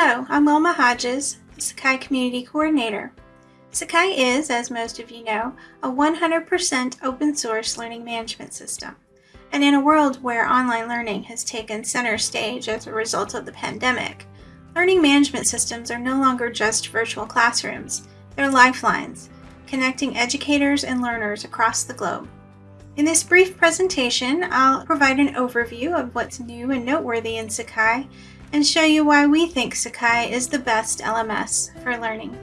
Hello, I'm Wilma Hodges, Sakai Community Coordinator. Sakai is, as most of you know, a 100% open source learning management system. And in a world where online learning has taken center stage as a result of the pandemic, learning management systems are no longer just virtual classrooms, they're lifelines, connecting educators and learners across the globe. In this brief presentation, I'll provide an overview of what's new and noteworthy in Sakai and show you why we think Sakai is the best LMS for learning.